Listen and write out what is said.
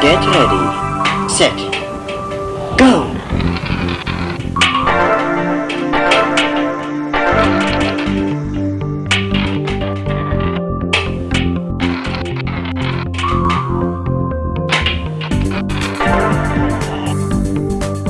Get ready, set!